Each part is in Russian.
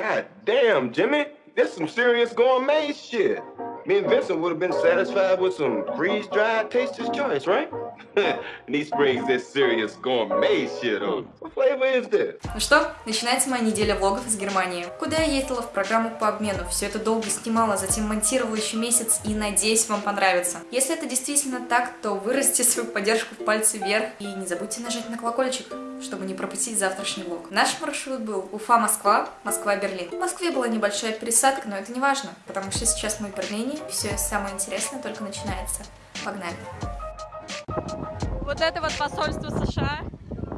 God damn, Jimmy. This some serious gourmet shit. Me and Vincent would have been satisfied with some freeze-dried Taster's Choice, right? and these brings this serious gourmet shit on. What flavor is this? Ну что, начинается моя неделя влогов из Германии. Куда я ездила в программу по обмену. Все это долго снимала, затем монтировала еще месяц и надеюсь вам понравится. Если это действительно так, то выразите свою поддержку в пальцы вверх и не забудьте нажать на колокольчик чтобы не пропустить завтрашний влог. Наш маршрут был Уфа-Москва, Москва-Берлин. В Москве была небольшая пересадка, но это не важно, потому что сейчас мы в Берлине, и все самое интересное только начинается. Погнали! Вот это вот посольство США,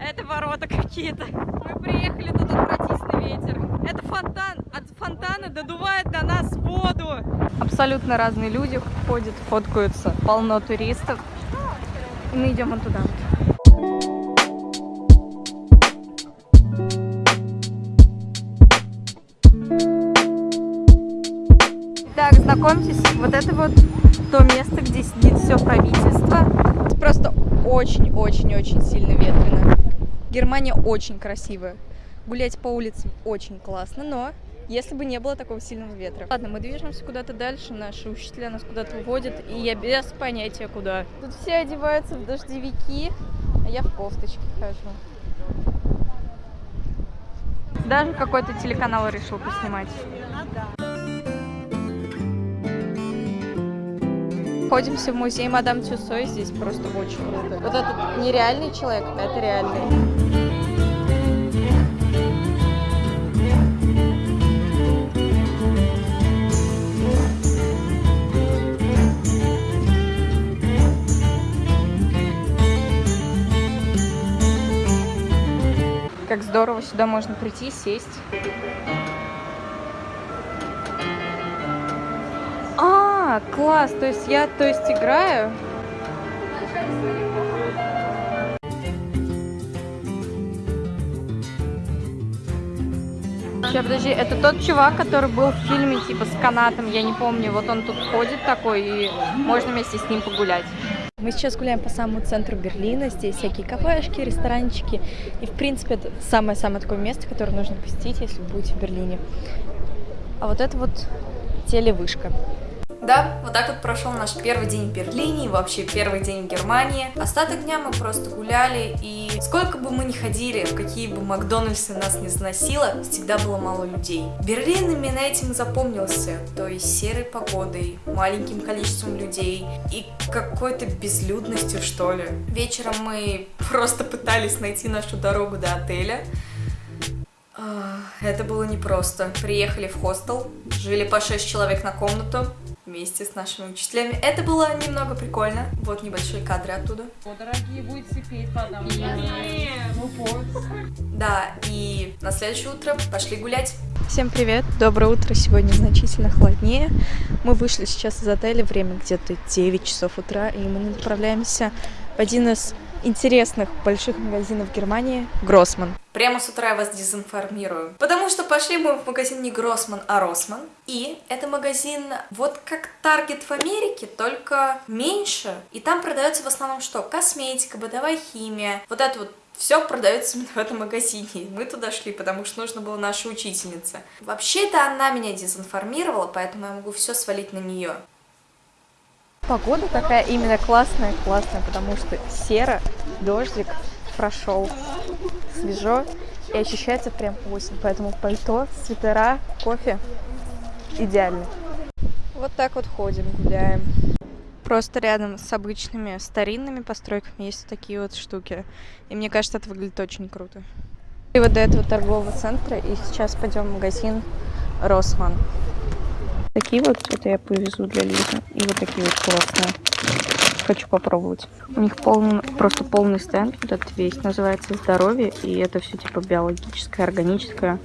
это ворота какие-то. Мы приехали, тут отвратительный ветер. Это фонтан, от фонтана додувает до нас воду. Абсолютно разные люди ходят, фоткаются, полно туристов. И мы идем вот туда вот. Знакомьтесь, вот это вот то место, где сидит все правительство. Это просто очень-очень-очень сильно ветрено. Германия очень красивая. Гулять по улицам очень классно, но если бы не было такого сильного ветра. Ладно, мы движемся куда-то дальше, наши учителя нас куда-то уводят, и я без понятия куда. Тут все одеваются в дождевики, а я в кофточке хожу. Даже какой-то телеканал решил поснимать. Находимся в музее Мадам Тюсо, здесь просто очень круто. Вот этот нереальный человек, а это реальный. Как здорово, сюда можно прийти, сесть. А, класс, то есть я, то есть играю. Сейчас, подожди, это тот чувак, который был в фильме, типа, с канатом, я не помню, вот он тут ходит такой, и можно вместе с ним погулять. Мы сейчас гуляем по самому центру Берлина, здесь всякие кафешки, ресторанчики, и, в принципе, это самое-самое такое место, которое нужно посетить, если будете в Берлине. А вот это вот телевышка. Да, вот так вот прошел наш первый день в Берлине и вообще первый день в Германии. Остаток дня мы просто гуляли, и сколько бы мы ни ходили, в какие бы Макдональдсы нас не заносило, всегда было мало людей. Берлин именно этим запомнился, то есть серой погодой, маленьким количеством людей и какой-то безлюдностью, что ли. Вечером мы просто пытались найти нашу дорогу до отеля, это было непросто. Приехали в хостел, жили по 6 человек на комнату, вместе с нашими учителями. Это было немного прикольно. Вот небольшие кадры оттуда. О, дорогие, будете петь потом. Да, и на следующее утро пошли гулять. Всем привет, доброе утро, сегодня значительно холоднее. Мы вышли сейчас из отеля, время где-то 9 часов утра, и мы направляемся в один из интересных больших магазинов Германии Гроссман. Прямо с утра я вас дезинформирую. Потому что пошли мы в магазин не Гроссман, а Росман. И это магазин вот как Таргет в Америке, только меньше. И там продается в основном что? Косметика, бытовая химия. Вот это вот все продается именно в этом магазине. Мы туда шли, потому что нужно было наша учительница. Вообще-то она меня дезинформировала, поэтому я могу все свалить на нее. Погода такая именно классная, классная, потому что серо, дождик прошел, свежо и ощущается прям осень. Поэтому пальто, свитера, кофе идеально. Вот так вот ходим, гуляем. Просто рядом с обычными старинными постройками есть такие вот штуки. И мне кажется, это выглядит очень круто. И вот до этого торгового центра, и сейчас пойдем в магазин Росман. Такие вот, это я повезу для Лизы. И вот такие вот классные. Хочу попробовать. У них полный, просто полный стенд, вот этот весь, называется «Здоровье», и это все типа биологическое, органическое.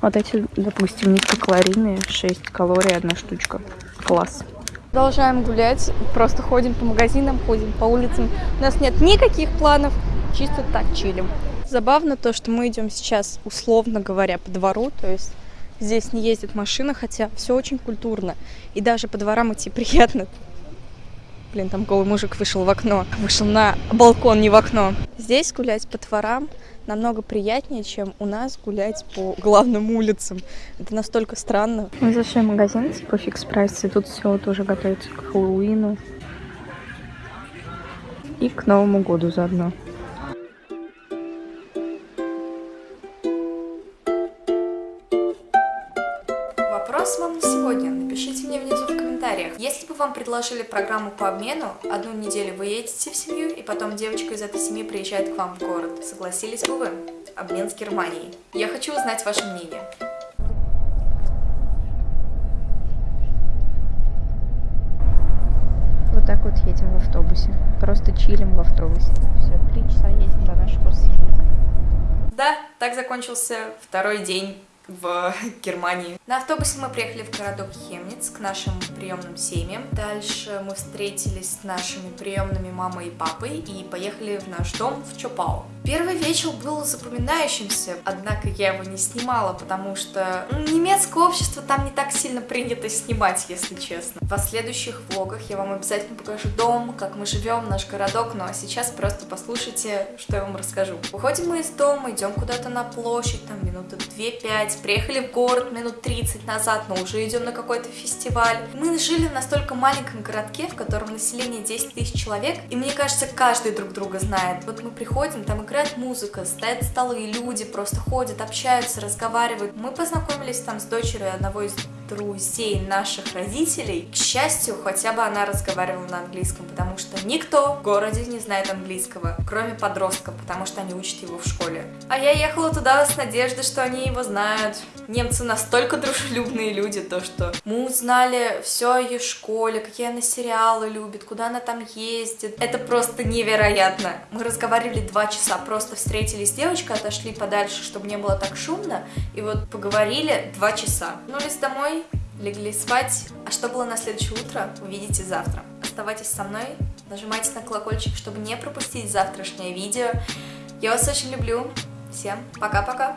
Вот эти, допустим, низкокалорийные, 6 калорий одна штучка. Класс. Продолжаем гулять, просто ходим по магазинам, ходим по улицам. У нас нет никаких планов, чисто так чилим. Забавно то, что мы идем сейчас, условно говоря, по двору, то есть Здесь не ездит машина, хотя все очень культурно. И даже по дворам идти приятно. Блин, там голый мужик вышел в окно. Вышел на балкон, не в окно. Здесь гулять по дворам намного приятнее, чем у нас гулять по главным улицам. Это настолько странно. Мы зашли в магазин типа фикс прайс, и тут все вот уже готовится к Хэллоуину. И к Новому году заодно. Вопрос вам на сегодня. Напишите мне внизу в комментариях. Если бы вам предложили программу по обмену, одну неделю вы едете в семью, и потом девочка из этой семьи приезжает к вам в город, согласились бы вы? Обмен с Германией. Я хочу узнать ваше мнение. Вот так вот едем в автобусе. Просто чилим в автобусе. Все, три часа едем до нашего семьи. Да, так закончился второй день в Германии. На автобусе мы приехали в городок Хемниц к нашим приемным семьям. Дальше мы встретились с нашими приемными мамой и папой и поехали в наш дом в Чопау. Первый вечер был запоминающимся, однако я его не снимала, потому что немецкое общество там не так сильно принято снимать, если честно. В последующих влогах я вам обязательно покажу дом, как мы живем, наш городок, ну а сейчас просто послушайте, что я вам расскажу. Выходим мы из дома, идем куда-то на площадь, там минуты 2-5, приехали в город минут 30 назад, но уже идем на какой-то фестиваль. Мы жили в настолько маленьком городке, в котором население 10 тысяч человек, и мне кажется, каждый друг друга знает. Вот мы приходим, там играет музыка, стоят столы, люди просто ходят, общаются, разговаривают. Мы познакомились там с дочерью одного из друзей наших родителей. К счастью, хотя бы она разговаривала на английском, что никто в городе не знает английского, кроме подростков, потому что они учат его в школе. А я ехала туда с надеждой, что они его знают. Немцы настолько дружелюбные люди, то что мы узнали все о ее школе, какие она сериалы любит, куда она там ездит. Это просто невероятно. Мы разговаривали два часа, просто встретились с девочкой, отошли подальше, чтобы не было так шумно, и вот поговорили два часа. Вернулись домой, легли спать. А что было на следующее утро, увидите завтра. Оставайтесь со мной, нажимайте на колокольчик, чтобы не пропустить завтрашнее видео. Я вас очень люблю. Всем пока-пока.